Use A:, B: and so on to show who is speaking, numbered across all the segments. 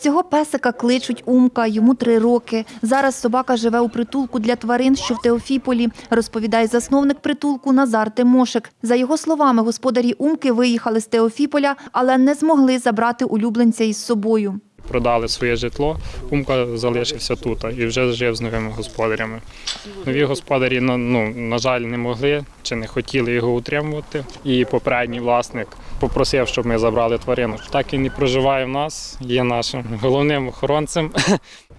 A: Цього песика кличуть Умка, йому три роки. Зараз собака живе у притулку для тварин, що в Теофіполі, розповідає засновник притулку Назар Тимошик. За його словами, господарі Умки виїхали з Теофіполя, але не змогли забрати улюбленця із собою.
B: Продали своє житло, Умка залишився тут і вже жив з новими господарями. Нові господарі, ну, на жаль, не могли чи не хотіли його утримувати. І попередній власник попросив, щоб ми забрали тварину. Так і проживає в нас, є нашим головним охоронцем.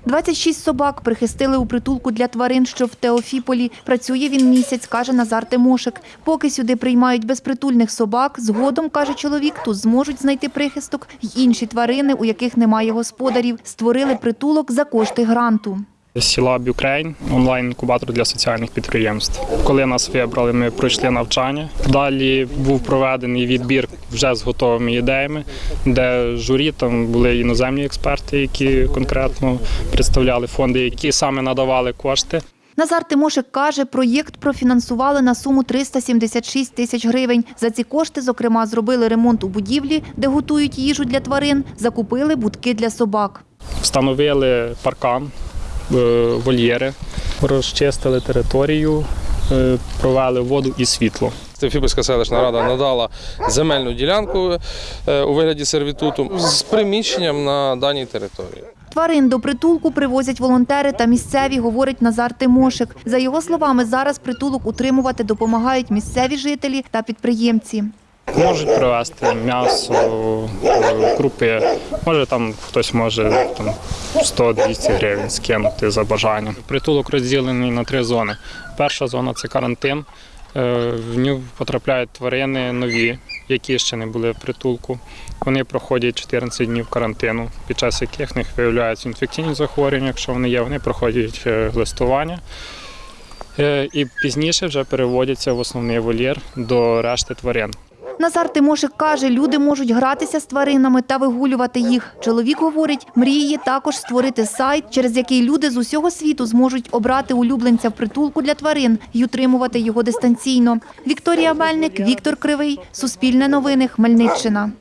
A: 26 собак прихистили у притулку для тварин, що в Теофіполі. Працює він місяць, каже Назар Тимошик. Поки сюди приймають безпритульних собак, згодом, каже чоловік, тут зможуть знайти прихисток й інші тварини, у яких немає господарів. Створили притулок за кошти гранту.
B: Сіла Бюкрейн, онлайн-інкубатор для соціальних підприємств. Коли нас вибрали, ми пройшли навчання. Далі був проведений відбір вже з готовими ідеями, де журі там були іноземні експерти, які конкретно представляли фонди, які саме надавали кошти.
A: Назар Тимошик каже, проєкт профінансували на суму 376 тисяч гривень. За ці кошти, зокрема, зробили ремонт у будівлі, де готують їжу для тварин, закупили будки для собак.
B: Встановили паркан, е, вольєри, розчистили територію, е, провели воду і світло.
C: Тефіпольська селищна рада надала земельну ділянку е, у вигляді сервітуту з приміщенням на даній території.
A: Тварин до притулку привозять волонтери та місцеві, говорить Назар Тимошик. За його словами, зараз притулок утримувати допомагають місцеві жителі та підприємці.
B: Можуть привезти м'ясо, е, крупи. Може там хтось може там 100-200 гривень скинути за бажанням. Притулок розділений на три зони. Перша зона це карантин. Е, В нього потрапляють тварини нові, які ще не були в притулку. Вони проходять 14 днів карантину, під час яких в них виявляються інфекційні захворювання. Якщо вони є, вони проходять листування. Е, І пізніше вже переводяться в основний вольєр до решти тварин.
A: Назар Тимошик каже, люди можуть гратися з тваринами та вигулювати їх. Чоловік говорить, мріє також створити сайт, через який люди з усього світу зможуть обрати улюбленця в притулку для тварин і утримувати його дистанційно. Вікторія Мельник, Віктор Кривий, Суспільне новини, Хмельниччина.